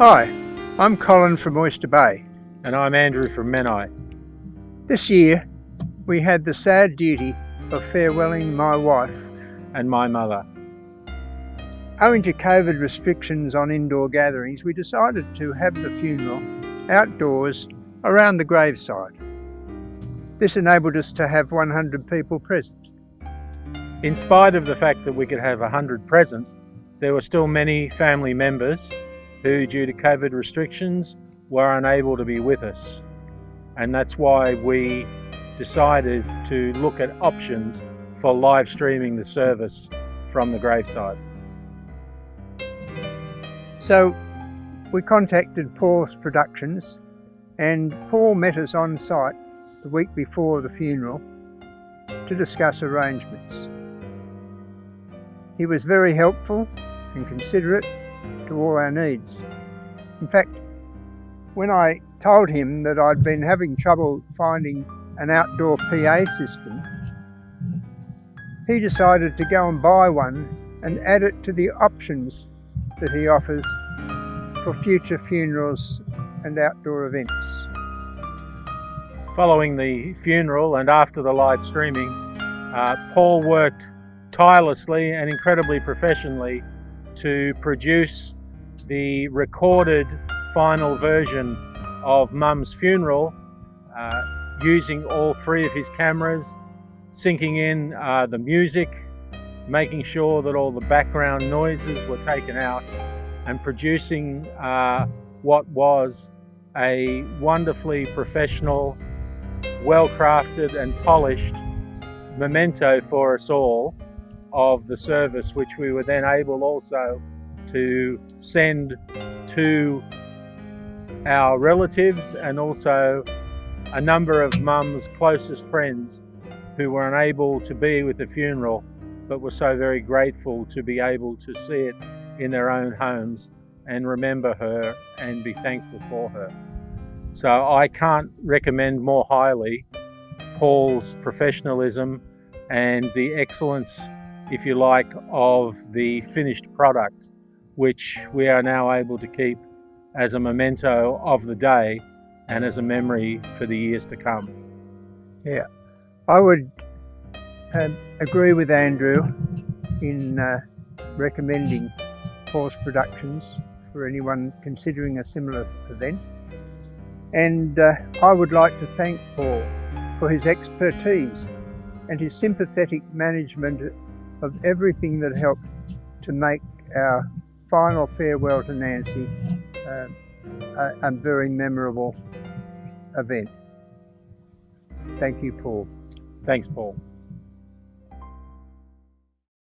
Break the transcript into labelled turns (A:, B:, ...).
A: Hi, I'm Colin from Oyster Bay.
B: And I'm Andrew from Menai.
A: This year, we had the sad duty of farewelling my wife
B: and my mother.
A: Owing to COVID restrictions on indoor gatherings, we decided to have the funeral outdoors around the graveside. This enabled us to have 100 people present.
B: In spite of the fact that we could have 100 present, there were still many family members who, due to COVID restrictions, were unable to be with us. And that's why we decided to look at options for live streaming the service from the gravesite.
A: So we contacted Paul's Productions and Paul met us on site the week before the funeral to discuss arrangements. He was very helpful and considerate to all our needs. In fact, when I told him that I'd been having trouble finding an outdoor PA system, he decided to go and buy one and add it to the options that he offers for future funerals and outdoor events.
B: Following the funeral and after the live streaming, uh, Paul worked tirelessly and incredibly professionally to produce the recorded final version of Mum's funeral uh, using all three of his cameras, syncing in uh, the music, making sure that all the background noises were taken out and producing uh, what was a wonderfully professional, well-crafted and polished memento for us all of the service, which we were then able also to send to our relatives and also a number of mum's closest friends who were unable to be with the funeral but were so very grateful to be able to see it in their own homes and remember her and be thankful for her. So I can't recommend more highly Paul's professionalism and the excellence, if you like, of the finished product which we are now able to keep as a memento of the day and as a memory for the years to come.
A: Yeah, I would uh, agree with Andrew in uh, recommending Paul's Productions for anyone considering a similar event. And uh, I would like to thank Paul for his expertise and his sympathetic management of everything that helped to make our final farewell to Nancy, uh, a, a very memorable event. Thank you, Paul.
B: Thanks, Paul.